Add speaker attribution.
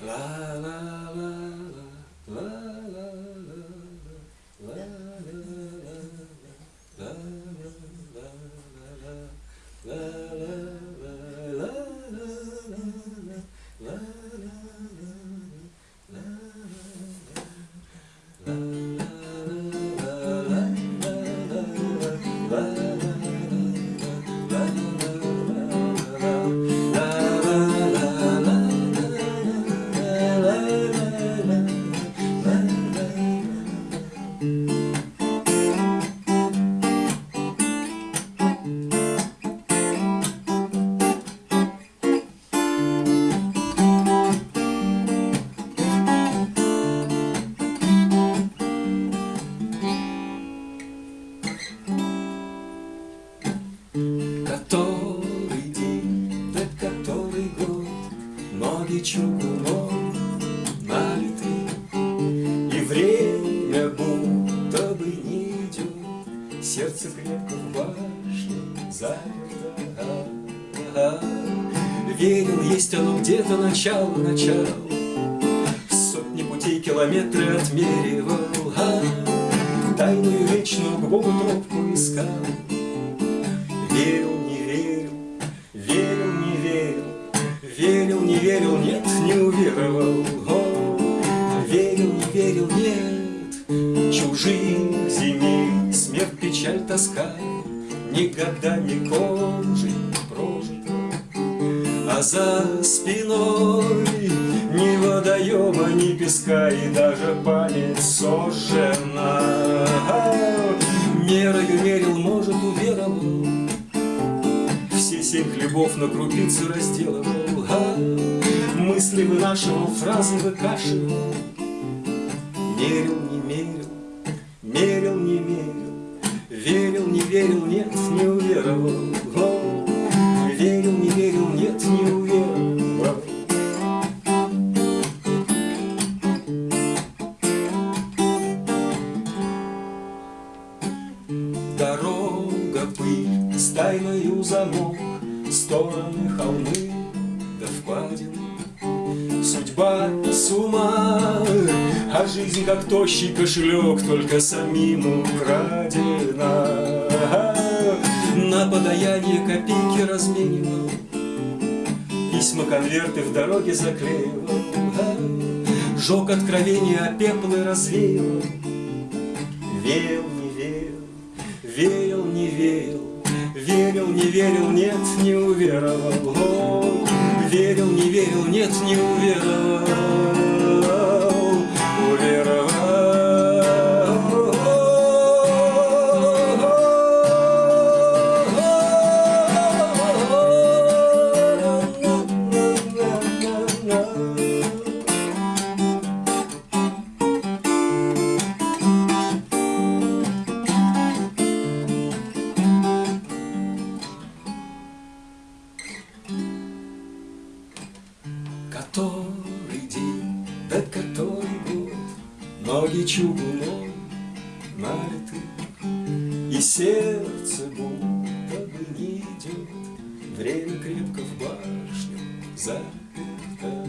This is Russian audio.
Speaker 1: Который Ноги чугуном налиты, И время будто бы не идет, Сердце крепко в башне заперто. Верил, есть оно где-то начало, начало, Сотни путей километры отмеривал, а, Тайную вечную к Богу тропку искал, верил, Верил, не верил, нет, не уверовал. О, верил, не верил, нет, Чужих земель, смерть, печаль, тоска Никогда не кончит прожито. А за спиной ни водоема, ни песка И даже память сожжена. Мерою мерил, может, уверовал, все семь хлебов на крупицы разделывал, а мысли вынашивал, фразы выкашивал. Мерил, не мерил, мерил, не мерил, верил, не верил, нет, не уверовал. О, верил, не верил, нет, не уверовал. Дорога пыль, с тайною замок, Стороны холмы впадины. Судьба с ума, а жизнь как тощий кошелек, Только самим украдена. На подаяние копейки разменивал, Письма, конверты в дороге заклеивал, Жег откровения, а пеплы развеял. Верил, не верил, верил, не верил, Верил, не верил, нет, не уверовал. Верил, не верил, нет, не. Уверовал. который день, да который год Ноги чугуном налиты И сердце будто бы не идет. Время крепко в башню заперто.